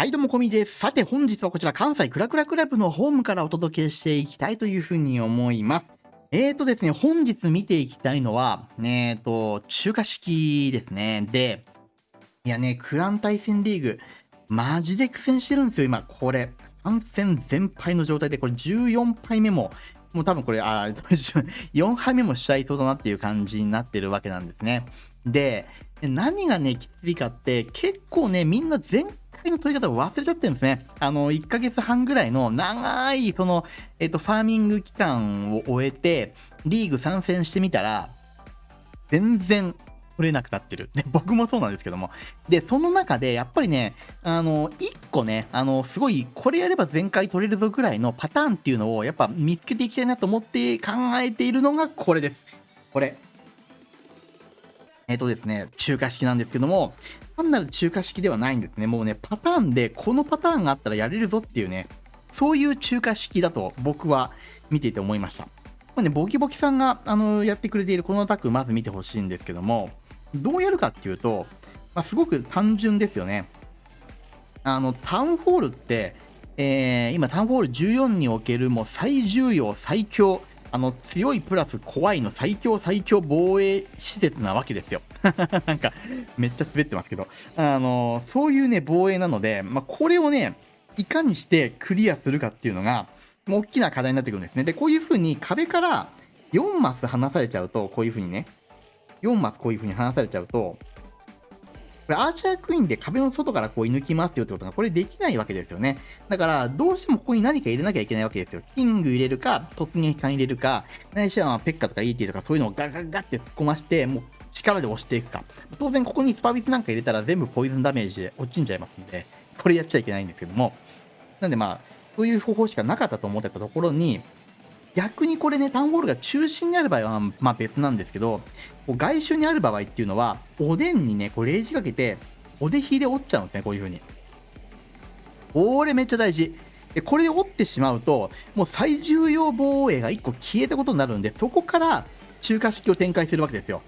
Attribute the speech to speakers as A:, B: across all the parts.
A: はい、どうも、こみです。さて、本日はこちら、関西クラクラクラブのホームからお届けしていきたいというふうに思います。えーとですね、本日見ていきたいのは、えーと、中華式ですね。で、いやね、クラン対戦リーグ、マジで苦戦してるんですよ、今。これ、3戦全敗の状態で、これ14敗目も、もう多分これ、あ、4敗目もしちゃいそうだなっていう感じになってるわけなんですね。で、何がね、きついかって、結構ね、みんな前回の取り方を忘れちゃってるんですね。あの、1ヶ月半ぐらいの長い、その、えっと、ファーミング期間を終えて、リーグ参戦してみたら、全然取れなくなってる。ね、僕もそうなんですけども。で、その中で、やっぱりね、あの、1個ね、あの、すごい、これやれば全回取れるぞぐらいのパターンっていうのを、やっぱ見つけていきたいなと思って考えているのがこれです。これ。えっ、とですね、中華式なんですけども、単なる中華式ではないんですね。もうね、パターンで、このパターンがあったらやれるぞっていうね、そういう中華式だと僕は見ていて思いました。まあね、ボキボキさんがあのやってくれているこのアタック、まず見てほしいんですけども、どうやるかっていうと、まあ、すごく単純ですよね。あの、タウンホールって、えー、今、タウンホール14におけるもう最重要、最強、あの強いプラス怖いの最強最強防衛施設なわけですよ。なんかめっちゃ滑ってますけど、あのそういうね防衛なので、まあ、これをねいかにしてクリアするかっていうのが大きな課題になってくるんですね。でこういう風に壁から4マス離されちゃうとこういう風にね4マスこういう風に離されちゃうとこれアーチャークイーンで壁の外からこう射抜きますよってことがこれできないわけですよね。だからどうしてもここに何か入れなきゃいけないわけですよ。キング入れるか、突撃艦入れるか、ないしはペッカとか ET とかそういうのをガガガって突っ込まして、もう力で押していくか。当然ここにスパビスなんか入れたら全部ポイズンダメージで落ちんじゃいますんで、これやっちゃいけないんですけども。なんでまあ、そういう方法しかなかったと思ってたところに、逆にこれね、タウンホールが中心にある場合は、まあ別なんですけど、外周にある場合っていうのは、おでんにね、こうレージかけて、おでひで折っちゃうんですね、こういう風に。これめっちゃ大事。で、これで折ってしまうと、もう最重要防衛が1個消えたことになるんで、そこから中華式を展開するわけですよ。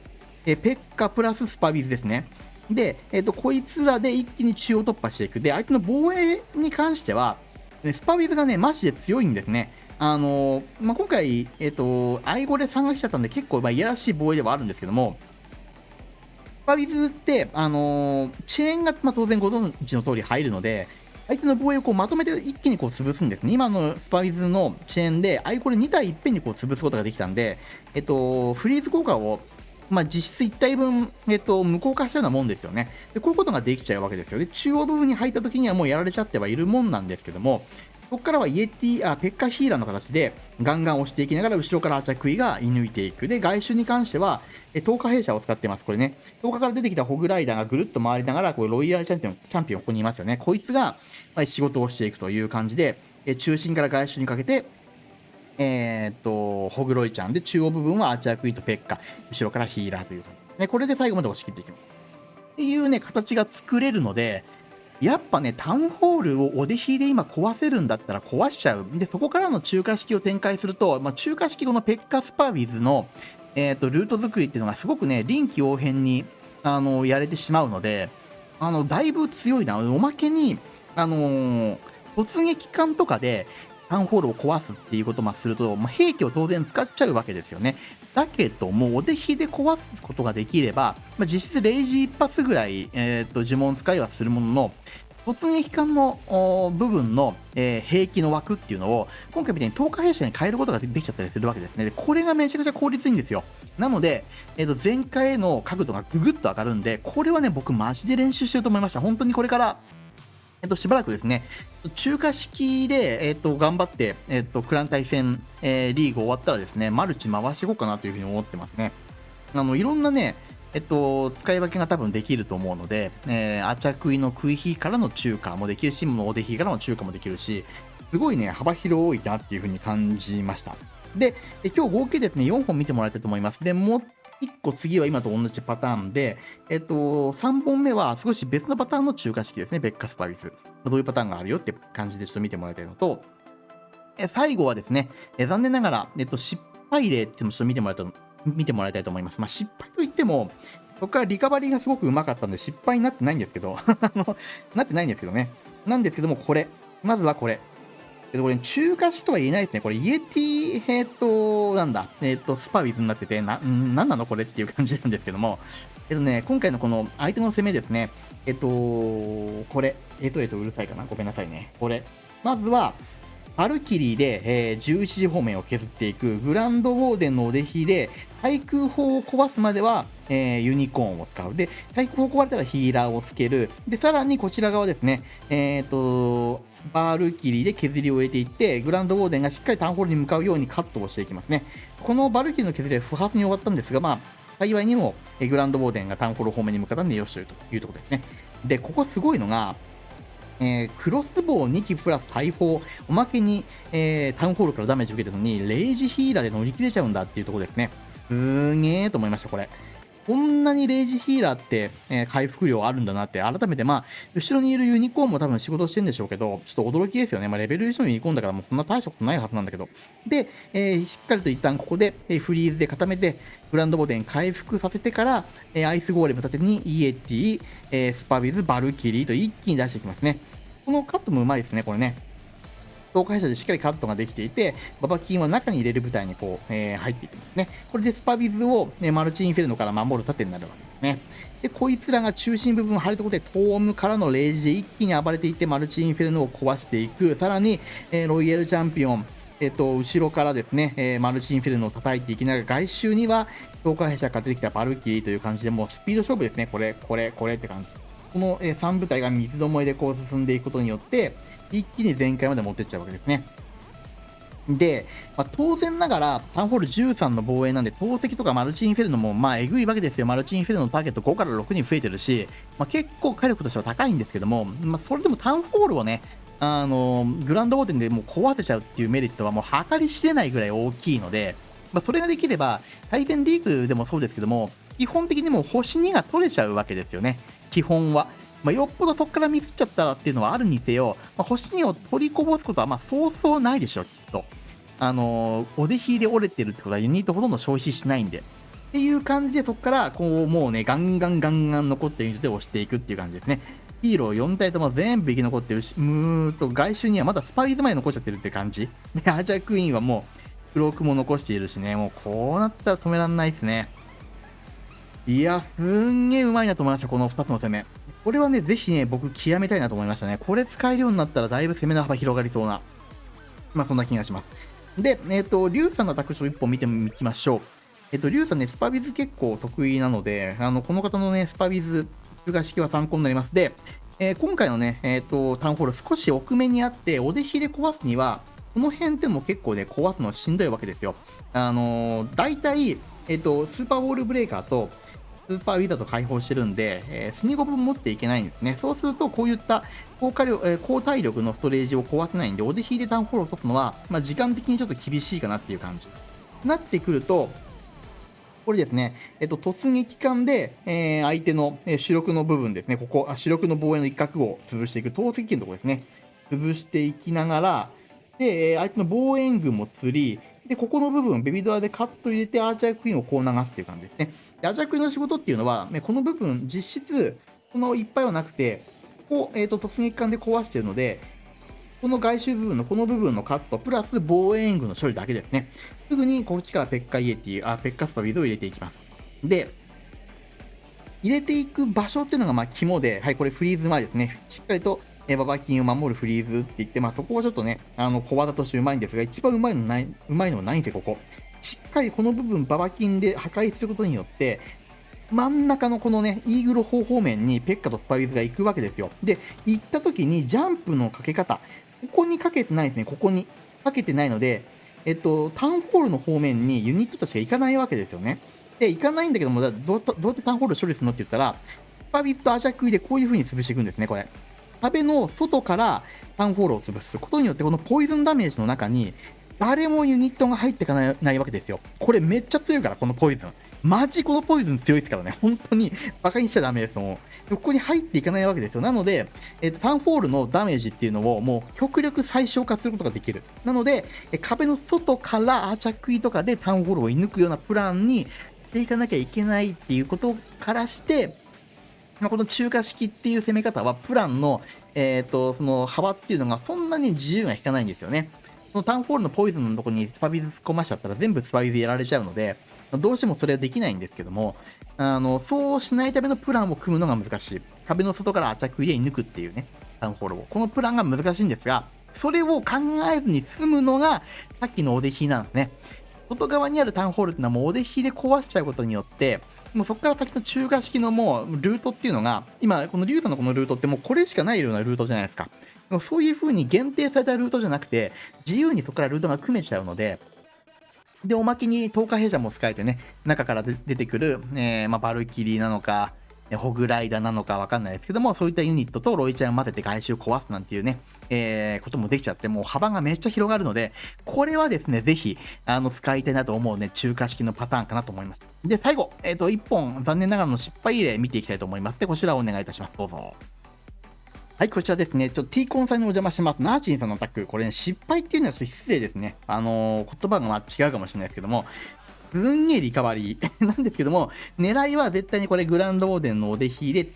A: えペッカプラススパビズですね。で、えっ、と、こいつらで一気に中央突破していく。で、相手の防衛に関しては、スパビズがね、マジで強いんですね。あのまあ、今回、えっ、と、アイゴレ3が来ちゃったんで、結構、まあ、いやらしい防衛ではあるんですけども、スパビズって、あのチェーンが、まあ、当然ご存知の通り入るので、相手の防衛をこうまとめて一気にこう潰すんですね。今のスパビズのチェーンで、アイコレ2体いっぺんにこう潰すことができたんで、えっと、フリーズ効果をまあ、実質1体分、えっと、無効化したようなもんですよねで。こういうことができちゃうわけですよ。で、中央部分に入った時にはもうやられちゃってはいるもんなんですけども、ここからはイエティ、あ、ペッカヒーラーの形でガンガン押していきながら後ろからアチャクイが射抜いていく。で、外周に関しては、え10日弊社を使ってます。これね。10日から出てきたホグライダーがぐるっと回りながら、これロイヤルチャンピオン、チャンピオンここにいますよね。こいつが、ま仕事をしていくという感じで、え中心から外周にかけて、えー、っと、ホグロイちゃんで、中央部分はアーチャークイとペッカ、後ろからヒーラーという感じ。ね、これで最後まで押し切っていきます。っていうね、形が作れるので、やっぱね、タウンホールをお出ひで今壊せるんだったら壊しちゃう。で、そこからの中華式を展開すると、まあ、中華式このペッカスパービズの、えっ、ー、と、ルート作りっていうのがすごくね、臨機応変に、あの、やれてしまうので、あの、だいぶ強いな。おまけに、あのー、突撃艦とかで、タウンホールを壊すっていうこともすると、まあ、兵器を当然使っちゃうわけですよね。だけども、お手ひで壊すことができれば、まあ、実質0時一発ぐらい、えーと、呪文使いはするものの、突撃艦の部分の、えー、兵器の枠っていうのを今回みたいに10日兵舎に変えることができちゃったりするわけですね。でこれがめちゃくちゃ効率いいんですよ。なので、えー、と前回の角度がぐぐっと上がるんで、これはね、僕マジで練習してると思いました。本当にこれからえっと、しばらくですね、中華式で、えっと、頑張って、えっと、クラン対戦、えー、リーグ終わったらですね、マルチ回していこうかなというふうに思ってますね。あの、いろんなね、えっと、使い分けが多分できると思うので、えー、アチャクイの食い火からの中華もできるし、もうおで火からの中華もできるし、すごいね、幅広いなっていうふうに感じました。で、今日合計ですね、4本見てもらいたいと思います。で、も1個次は今と同じパターンで、えっと、3本目は少し別のパターンの中華式ですね、ベッカスパリス。どういうパターンがあるよって感じでちょっと見てもらいたいのと、え最後はですね、え残念ながら、えっと、失敗例っていうのをちょっと見てもらいたい見てもらいたいと思います。まあ、失敗といっても、僕はリカバリーがすごくうまかったんで失敗になってないんですけど なってないんですけどね。なんですけども、これ。まずはこれ。えっと、これ、中華式とは言えないですね。これ、イエティ、えっと、なんだ、えっと、スパウィズになってて、な、んなんなのこれっていう感じなんですけども、えっとね、今回のこの相手の攻めですね、えっと、これ、えっと、えっと、うるさいかなごめんなさいね。これ。まずは、バルキリーで、えー、11時方面を削っていく、グランドウォーデンのお弟子で、対空砲を壊すまでは、えー、ユニコーンを使う。で、対空砲壊れたらヒーラーをつける。で、さらにこちら側ですね、えっ、ー、と、バルキリーで削りを入れていって、グランドウォーデンがしっかりタウンホールに向かうようにカットをしていきますね。このバルキリーの削りは不発に終わったんですが、まあ、幸いにも、グランドウォーデンがタウンホール方面に向かったんでよしというところですね。で、ここすごいのが、えー、クロスボウ2機プラス大砲、おまけに、えー、タウンホールからダメージ受けてるのに、レイジヒーラーで乗り切れちゃうんだっていうところですね。すーげえと思いました、これ。こんなにレイジヒーラーって、えー、回復量あるんだなって、改めて、まあ、後ろにいるユニコーンも多分仕事してるんでしょうけど、ちょっと驚きですよね。まあ、レベル1のユニコーンだから、もうそんな大したことないはずなんだけど。で、えー、しっかりと一旦ここで、え、フリーズで固めて、グランドウォーデン回復させてから、えアイスゴーレム立てにイエティ、えスパビズ、バルキリーと一気に出していきますね。このカットもうまいですね、これね。東海社でしっかりカットができていて、ババキンは中に入れる部隊にこう、えー、入っていきますね。これでスパビズを、ね、マルチインフェルノから守る盾になるわけですね。で、こいつらが中心部分を張るところで、トームからのレイジで一気に暴れていって、マルチインフェルノを壊していく。さらに、えー、ロイヤルチャンピオン、えっ、ー、と、後ろからですね、えー、マルチインフェルノを叩いていきながら、外周には、東海社から出てきたバルキリーという感じで、もうスピード勝負ですね。これ、これ、これって感じ。この、え3部隊が三つどもえでこう進んでいくことによって、一気に全開まで持ってっちゃうわけですね。で、まあ、当然ながら、タウンホール13の防衛なんで、投石とかマルチインフェルノも、まあ、えぐいわけですよ。マルチインフェルノのターゲット5から6に増えてるし、まあ、結構火力としては高いんですけども、まあ、それでもタウンホールをね、あのグランドウォーテンでもう壊せちゃうっていうメリットはもう計り知れないぐらい大きいので、まあ、それができれば、対戦リーグでもそうですけども、基本的にもう星2が取れちゃうわけですよね。基本は。まあ、よっぽどそこからミスっちゃったらっていうのはあるにせよ、まあ、星2を取りこぼすことはまあそうそうないでしょ、きっと。あのー、お出ひで折れてるってことはユニットほとんど消費しないんで。っていう感じで、そこから、こう、もうね、ガンガンガンガン残ってるユニットで押していくっていう感じですね。ヒーロー4体とも全部生き残ってるし、むーと、外周にはまだスパイズ前残っちゃってるって感じ。で、アーチャークイーンはもう、クロークも残しているしね、もうこうなったら止めらんないですね。いや、すんげえうまいなと思いました、この2つの攻め。これはね、ぜひね、僕極めたいなと思いましたね。これ使えるようになったらだいぶ攻めの幅広がりそうな。まあ、そんな気がします。で、えっ、ー、と、リュウさんのタクション1本見てみきましょう。えっ、ー、と、リュウさんね、スパビズ結構得意なので、あの、この方のね、スパビズ、通過式は参考になります。で、えー、今回のね、えっ、と、タウンホール少し奥目にあって、お弟子で壊すには、この辺っても結構ね、壊すのはしんどいわけですよ。あのー、大体、えっ、と、スーパーウォールブレーカーと、スーパーウィザード開放してるんで、えー、スニゴブ持っていけないんですね。そうすると、こういった高火力、えー、高体力のストレージを壊せないんで、おで引いてタウンホールを落とすのは、まあ、時間的にちょっと厳しいかなっていう感じ。なってくると、これですね、えっと、突撃艦で、えー、相手の、えー、主力の部分ですね、ここ、あ主力の防衛の一角を潰していく、投石機のところですね、潰していきながら、でえ、相手の防衛軍も釣り、で、ここの部分、ベビドラでカット入れて、アーチャークイーンをこう流すっていう感じですね。で、アーチャークイーンの仕事っていうのは、ね、この部分、実質、このいっぱいはなくて、ここ、えっ、ー、と、突撃艦で壊してるので、この外周部分のこの部分のカット、プラス防衛軍の処理だけですね。すぐにこっちからペッカイエティ、あ、ペッカスパビードを入れていきます。で、入れていく場所っていうのがまあ肝で、はい、これフリーズ前ですね。しっかりとえババキンを守るフリーズって言って、まあ、そこはちょっとね、あの小技としてうまいんですが、一番うまいのない、うまいのは何てここ。しっかりこの部分、ババキンで破壊することによって、真ん中のこのね、イーグル方方面にペッカとスパイズが行くわけですよ。で、行った時にジャンプのかけ方、ここにかけてないですね、ここに。かけてないので、えっと、タウンホールの方面にユニットとして行かないわけですよね。で、行かないんだけども、どうどうやってタウンホール処理するのって言ったら、スパビットアジャクイでこういう風に潰していくんですね、これ。壁の外からタウンホールを潰すことによって、このポイズンダメージの中に、誰もユニットが入っていかないわけですよ。これめっちゃ強いから、このポイズン。マジこのポイズン強いですからね。本当に馬鹿にしちゃダメですもう。ここに入っていかないわけですよ。なので、えっと、タウンホールのダメージっていうのをもう極力最小化することができる。なので、壁の外からアーチャクイとかでタウンホールを射抜くようなプランにしていかなきゃいけないっていうことからして、この中華式っていう攻め方はプランのえっ、と、その幅っていうのがそんなに自由が引かないんですよね。そのタウンホールのポイズンのとこにスパビズ突っ込ましちゃったら全部スパビズやられちゃうので、どうしてもそれはできないんですけども、あの、そうしないためのプランを組むのが難しい。壁の外からアタック入れに抜くっていうね、タウンホールを。このプランが難しいんですが、それを考えずに済むのが、さっきのおでひなんですね。外側にあるタウンホールっていうのはもうおでひで壊しちゃうことによって、もうそこから先の中華式のもうルートっていうのが、今、このリュウさんのこのルートってもうこれしかないようなルートじゃないですか。そういう風に限定されたルートじゃなくて、自由にそこからルートが組めちゃうので、で、おまけに10日弊社も使えてね、中から出てくる、えー、まあ、バルキリーなのか、ホグライダーなのかわかんないですけども、そういったユニットとロイちゃんを混ぜて外周を壊すなんていうね、えー、こともできちゃって、もう幅がめっちゃ広がるので、これはですね、ぜひ、あの、使いたいなと思うね、中華式のパターンかなと思います。で、最後、えっ、ー、と、1本、残念ながらの失敗例見ていきたいと思います。で、こちらをお願いいたします。どうぞ。はい、こちらですね。ちょっと T コンさんにお邪魔します。ナーチンさんのアタック。これね、失敗っていうのはちょっと失礼ですね。あのー、言葉がま違うかもしれないですけども、すんげえリカバリーなんですけども、狙い。は絶対にこれグランドオーデンのおでひで、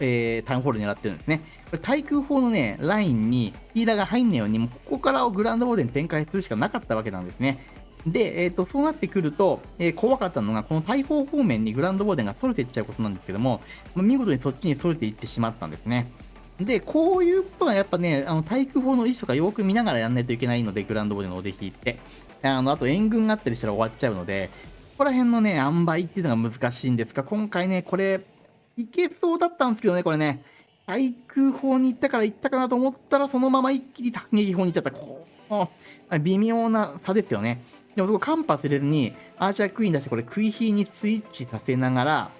A: えー、タウンホール狙ってるんですね。これ対空砲のね、ラインにヒーラーが入んない。ように、もうここからをグランドオーデン展開するしかなかったわけなんですね。で、えっ、ー、と、そうなってくると、えー、怖かったのが、この大砲方面にグランドボーデンが逸れてい。っちゃうことなんですけども、ま、見事にそっちに逸れていってしまったんですね。で、こういうことはやっぱね、あの、対空砲の位置とかよく見ながらやんないといけないので、グランドボデンのおで引って。あの、あと援軍があったりしたら終わっちゃうので、ここら辺のね、塩梅っていうのが難しいんですが、今回ね、これ、いけそうだったんですけどね、これね、対空砲に行ったから行ったかなと思ったら、そのまま一気に突撃砲に行っちゃった。こう、微妙な差ですよね。でもそこカンパス入れずに、アーチャークイーン出して、これ、クイヒーにスイッチさせながら、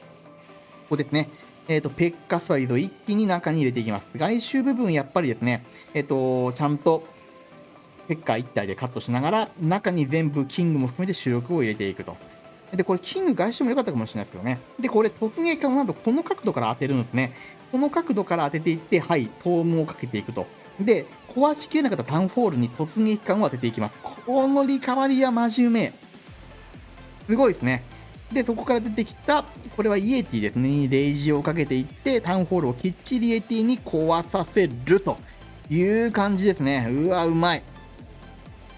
A: ここですね。えっ、ー、と、ペッカスワリードを一気に中に入れていきます。外周部分、やっぱりですね、えっ、ー、と、ちゃんと、ペッカー1体でカットしながら、中に全部キングも含めて主力を入れていくと。で、これ、キング外周も良かったかもしれないですけどね。で、これ、突撃艦をなんとこの角度から当てるんですね。この角度から当てていって、はい、トームをかけていくと。で、壊しきれなかったタウンホールに突撃艦を当てていきます。このリカバリーはマジうめえ。すごいですね。で、そこから出てきた、これはイエティですね、レイジをかけていって、タウンホールをきっちりイエティに壊させるという感じですね。うわ、うまい。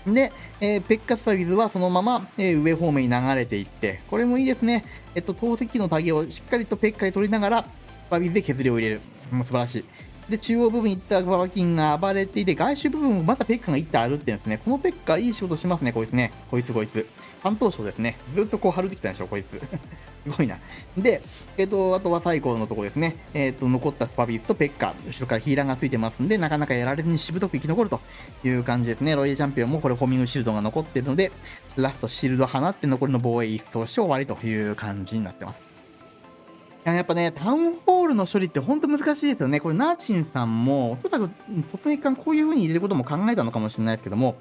A: で、えー、ペッカスパビズはそのまま、えー、上方面に流れていって、これもいいですね。えっと、透析のタゲをしっかりとペッカに取りながら、パビズで削りを入れる。もう素晴らしい。で、中央部分に行ったババキンが暴れていて、外周部分もまたペッカが行って歩ってるんですね。このペッカいい仕事しますね、こいつね。こいつこいつ。担当賞ですね。ずっとこう貼るてきたんでしょ、こいつ。すごいな。で、えっ、ー、と、あとは最後のとこですね。えっ、ー、と、残ったスパビーズとペッカ、後ろからヒーラーがついてますんで、なかなかやられずにしぶとく生き残るという感じですね。ロイヤルチャンピオンもこれホミングシールドが残ってるので、ラストシールド放って残りの防衛一掃して終わりという感じになってます。やっぱね、タウンホールの処理って本当難しいですよね。これ、ナーチンさんも、おそらく、突撃艦こういう風に入れることも考えたのかもしれないですけども、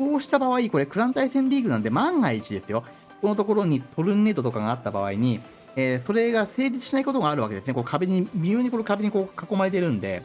A: こうした場合、これ、クラン対戦リーグなんで、万が一ですよ。このところにトルネードとかがあった場合に、えー、それが成立しないことがあるわけですね。こう壁に、微妙にこの壁にこう囲まれてるんで、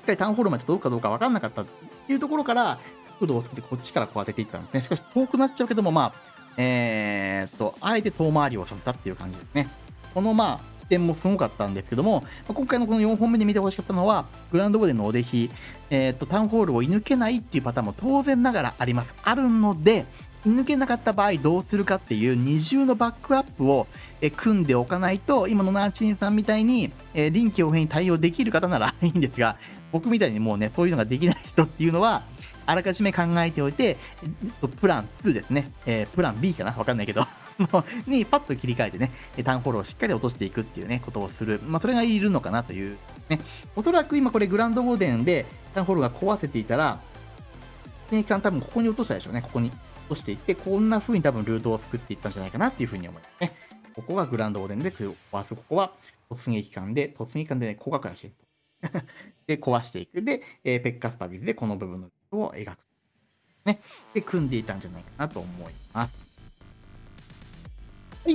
A: しっかりタウンホールまで届くかどうか分かんなかったっていうところから、角度をつけてこっちからこう当てていったんですね。しかし遠くなっちゃうけども、まあ、えー、っと、あえて遠回りをさせたっていう感じですね。このまあ、点もすごかったんですけども、今回のこの4本目で見てほしかったのは、グランドボデンのお出ひ、えー、っと、タウンホールを射抜けないっていうパターンも当然ながらあります。あるので、射抜けなかった場合どうするかっていう二重のバックアップを組んでおかないと、今のナーチンさんみたいに、え、臨機応変に対応できる方なら いいんですが、僕みたいにもうね、そういうのができない人っていうのは、あらかじめ考えておいて、プラン2ですね、えー、プラン B かな？わかんないけど。にパッと切り替えてね、タウンフォローをしっかり落としていくっていうね、ことをする。まあ、それがいるのかなという。ね。おそらく今これグランドボーデンでタウンフォローが壊せていたら、戦艦多分ここに落としたでしょうね、ここに。落としていって、こんな風に多分ルートを作っていったんじゃないかなっていう風に思いますね。ここがグランドボーデンで壊す。ここは突撃艦で、突撃艦でね、高額なシェット。で、壊していく。で、えー、ペッカスパビズでこの部分のを描く。ね。で、組んでいたんじゃないかなと思います。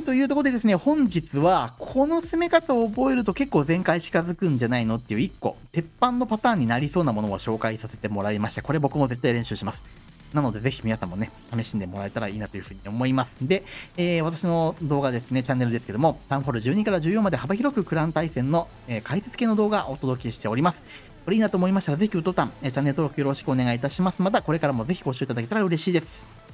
A: というところでですね、本日は、この攻め方を覚えると結構全開近づくんじゃないのっていう1個、鉄板のパターンになりそうなものを紹介させてもらいました。これ僕も絶対練習します。なので、ぜひ皆さんもね、試しんでもらえたらいいなというふうに思います。で、えー、私の動画ですね、チャンネルですけども、タウンホール12から14まで幅広くクラン対戦の、えー、解説系の動画をお届けしております。これいいなと思いましたら、ぜひグッドボタン、えチャンネル登録よろしくお願いいたします。また、これからもぜひご視聴いただけたら嬉しいです。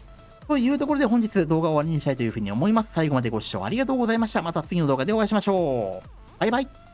A: というところで本日動画を終わりにしたいというふうに思います。最後までご視聴ありがとうございました。また次の動画でお会いしましょう。バイバイ。